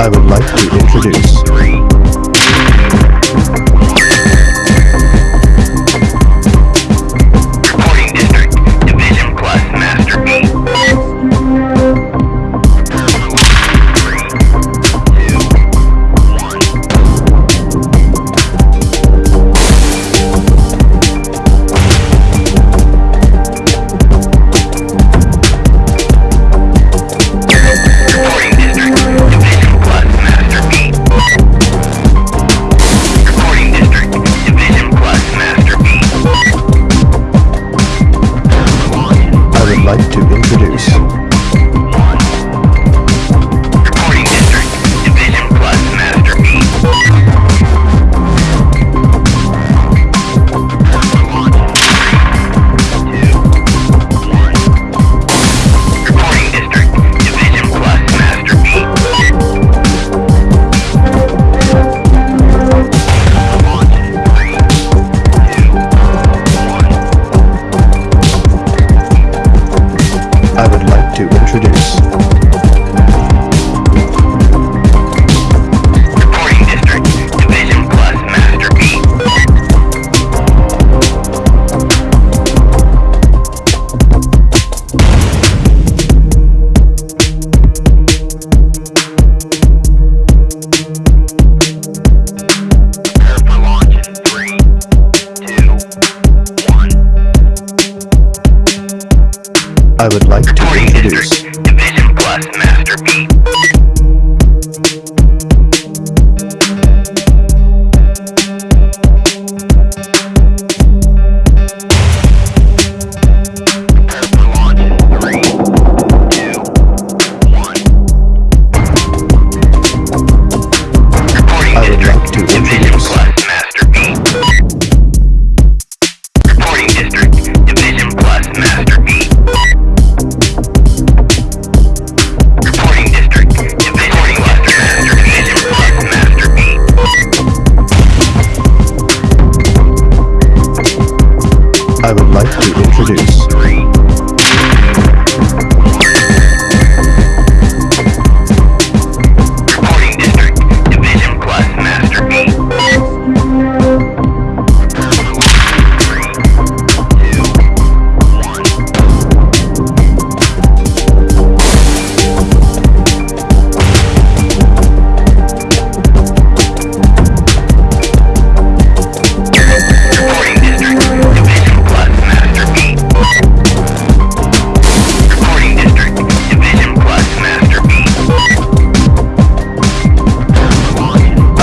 I would like to introduce.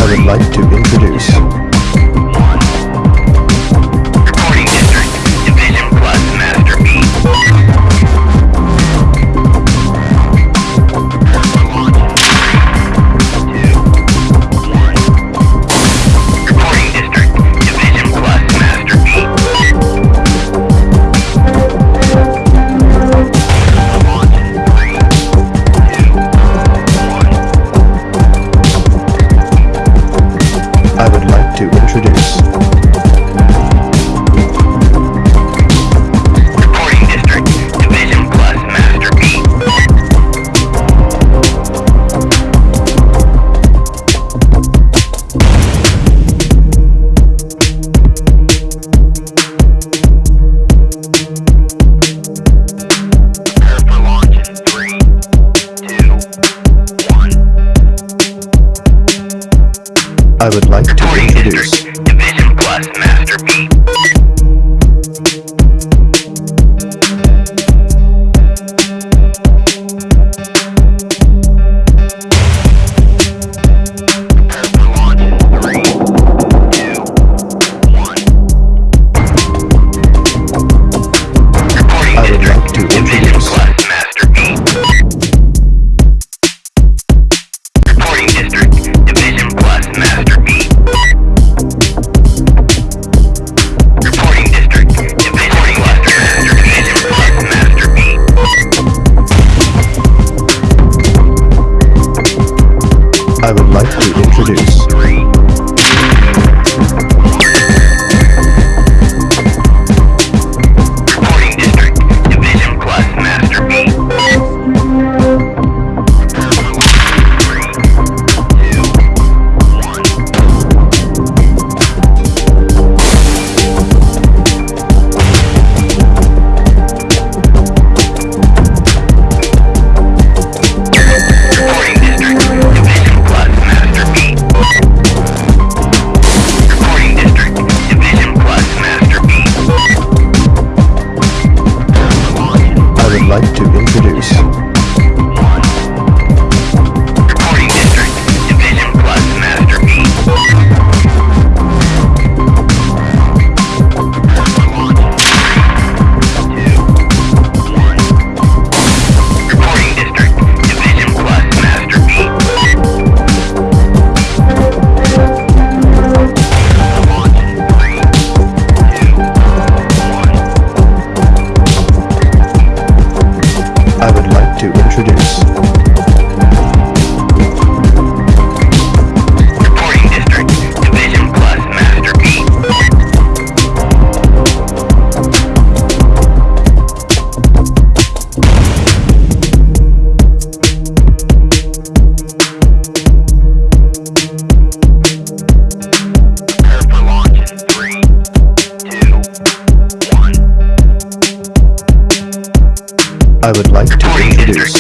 I would like to introduce. I would like to introduce Division Plus I would like to introduce